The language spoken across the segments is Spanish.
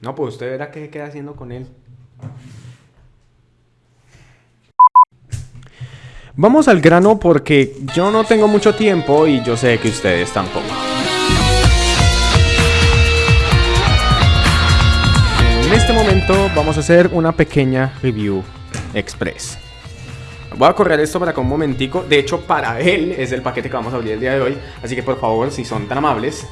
No, pues usted verá qué queda haciendo con él. Vamos al grano porque yo no tengo mucho tiempo y yo sé que ustedes tampoco. En este momento vamos a hacer una pequeña review express. Voy a correr esto para acá un momentico. De hecho, para él es el paquete que vamos a abrir el día de hoy. Así que por favor, si son tan amables,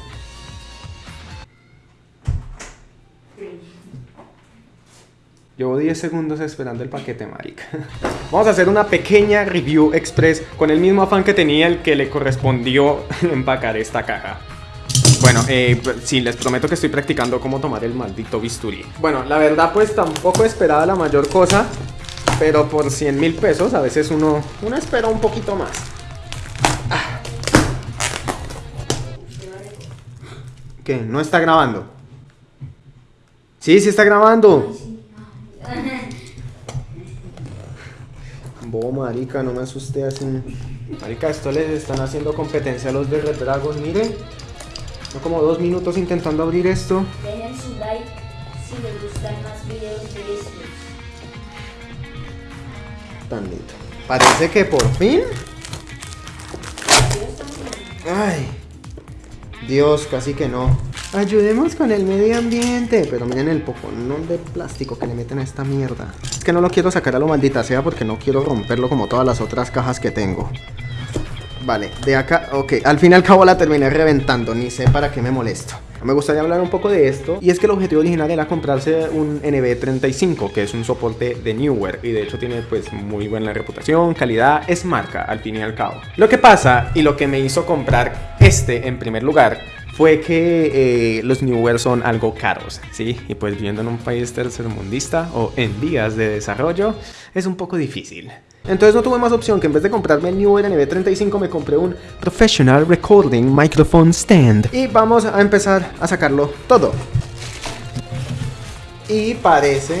Llevo 10 segundos esperando el paquete, marica. Vamos a hacer una pequeña review express con el mismo afán que tenía el que le correspondió empacar esta caja. Bueno, eh, sí, les prometo que estoy practicando cómo tomar el maldito bisturí. Bueno, la verdad pues tampoco esperaba la mayor cosa, pero por 100 mil pesos a veces uno, uno espera un poquito más. Ah. ¿Qué? ¿No está grabando? Sí, sí está grabando. Bo, marica, no me asusté así. Marica, esto les están haciendo competencia a los de Red Dragon, mire. Son como dos minutos intentando abrir esto. Dejen su like si les gustan más videos de estos. Tan lindo. Parece que por fin. Ay. Dios, casi que no. Ayudemos con el medio ambiente. Pero miren el poconón de plástico que le meten a esta mierda. Es que no lo quiero sacar a lo maldita sea porque no quiero romperlo como todas las otras cajas que tengo. Vale, de acá, ok, al fin y al cabo la terminé reventando, ni sé para qué me molesto. Me gustaría hablar un poco de esto, y es que el objetivo original era comprarse un NB35, que es un soporte de Newer, y de hecho tiene pues muy buena reputación, calidad, es marca al fin y al cabo. Lo que pasa, y lo que me hizo comprar este en primer lugar, fue que eh, los Newer son algo caros, ¿sí? Y pues viviendo en un país tercermundista o en vías de desarrollo, es un poco difícil. Entonces no tuve más opción que en vez de comprarme el Newer NB35 me compré un Professional Recording Microphone Stand. Y vamos a empezar a sacarlo todo. Y parece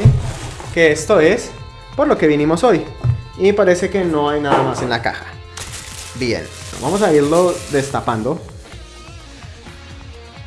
que esto es por lo que vinimos hoy. Y parece que no hay nada más en la caja. Bien, vamos a irlo destapando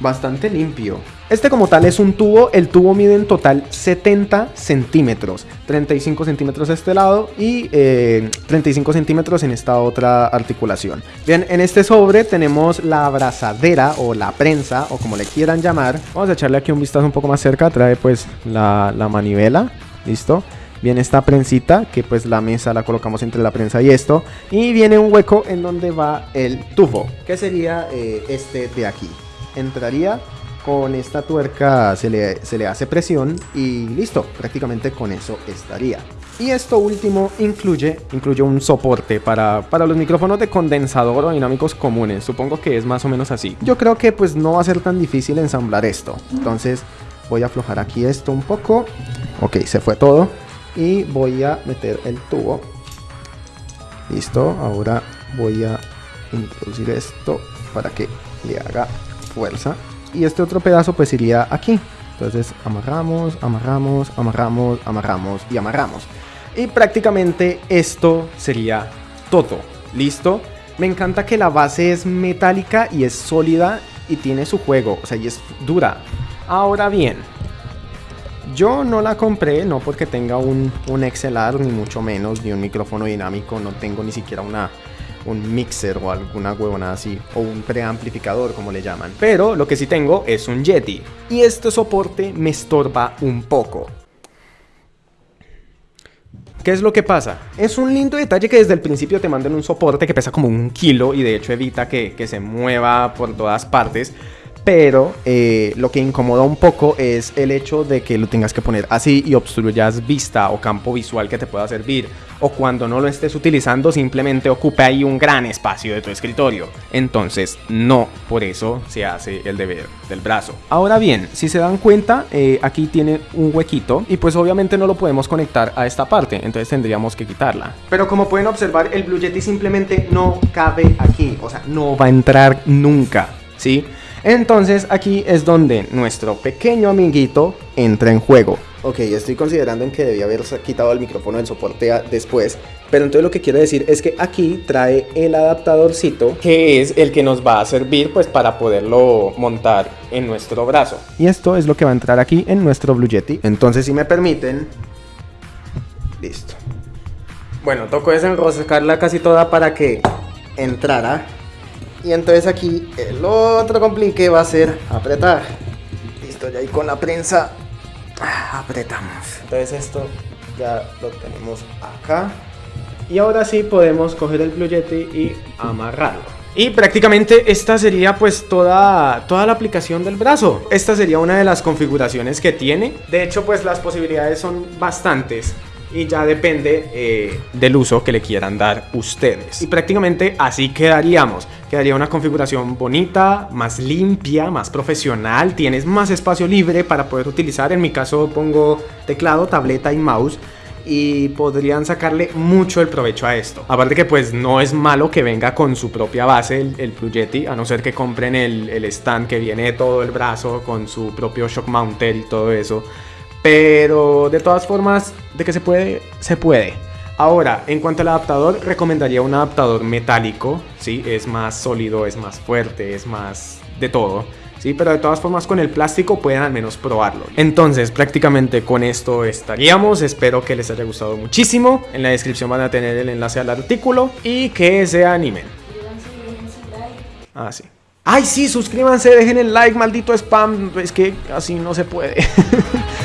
bastante limpio. Este como tal es un tubo, el tubo mide en total 70 centímetros, 35 centímetros de este lado y 35 eh, centímetros en esta otra articulación. Bien, en este sobre tenemos la abrazadera o la prensa o como le quieran llamar. Vamos a echarle aquí un vistazo un poco más cerca, trae pues la, manivela, listo. Viene esta prensita, que pues la mesa la colocamos entre la prensa y esto. Y viene un hueco en donde va el tubo, que sería eh, este de aquí entraría con esta tuerca se le, se le, hace presión y listo, prácticamente con eso estaría. Y esto último incluye, incluye un soporte para, para, los micrófonos de condensador o dinámicos comunes, supongo que es más o menos así. Yo creo que pues no va a ser tan difícil ensamblar esto, entonces voy a aflojar aquí esto un poco, ok, se fue todo y voy a meter el tubo. Listo, ahora voy a introducir esto para que le haga fuerza. Y este otro pedazo pues iría aquí. Entonces amarramos, amarramos, amarramos, amarramos y amarramos. Y prácticamente esto sería todo. ¿Listo? Me encanta que la base es metálica y es sólida y tiene su juego. O sea, y es dura. Ahora bien, yo no la compré, no porque tenga un, un XLR, ni mucho menos, ni un micrófono dinámico. No tengo ni siquiera una, un mixer o alguna huevona así, o un preamplificador como le llaman. Pero lo que sí tengo es un Yeti, y este soporte me estorba un poco. ¿Qué es lo que pasa? Es un lindo detalle que desde el principio te manden un soporte que pesa como un kilo y de hecho evita que, que se mueva por todas partes pero eh, lo que incomoda un poco es el hecho de que lo tengas que poner así y obstruyas vista o campo visual que te pueda servir. O cuando no lo estés utilizando simplemente ocupe ahí un gran espacio de tu escritorio. Entonces no, por eso se hace el deber del brazo. Ahora bien, si se dan cuenta, eh, aquí tiene un huequito y pues obviamente no lo podemos conectar a esta parte. Entonces tendríamos que quitarla. Pero como pueden observar, el Blue Yeti simplemente no cabe aquí. O sea, no va a entrar nunca. ¿Sí? Entonces aquí es donde nuestro pequeño amiguito entra en juego. Ok, estoy considerando en que debía haber quitado el micrófono del soporte a- después. Pero entonces lo que quiero decir es que aquí trae el adaptadorcito que es el que nos va a servir pues para poderlo montar en nuestro brazo. Y esto es lo que va a entrar aquí en nuestro Blue Yeti. Entonces si me permiten... Listo. Bueno, tocó desenroscarla casi toda para que entrara. Y entonces aquí el otro complique va a ser apretar. Listo, ya ahí con la prensa ah, apretamos. Entonces esto ya lo tenemos acá. Y ahora sí podemos coger el Blue Yeti y amarrarlo. Y prácticamente esta sería pues toda, toda la aplicación del brazo. Esta sería una de las configuraciones que tiene. De hecho pues las posibilidades son bastantes. Y ya depende eh, del uso que le quieran dar ustedes. Y prácticamente así quedaríamos. Quedaría una configuración bonita, más limpia, más profesional. Tienes más espacio libre para poder utilizar. En mi caso pongo teclado, tableta y mouse y podrían sacarle mucho el provecho a esto. Aparte que pues no es malo que venga con su propia base el, el a no ser que compren el, el stand que viene todo el brazo con su propio shock mounter y todo eso. Pero de todas formas, de que se puede, se puede. Ahora, en cuanto al adaptador, recomendaría un adaptador metálico, ¿sí? Es más sólido, es más fuerte, es más de todo. Sí, pero de todas formas con el plástico pueden al menos probarlo. Entonces, prácticamente con esto estaríamos. Espero que les haya gustado muchísimo. En la descripción van a tener el enlace al artículo y que se animen. Ah, sí. Ay, sí, suscríbanse, dejen el like, maldito spam. Es que así no se puede.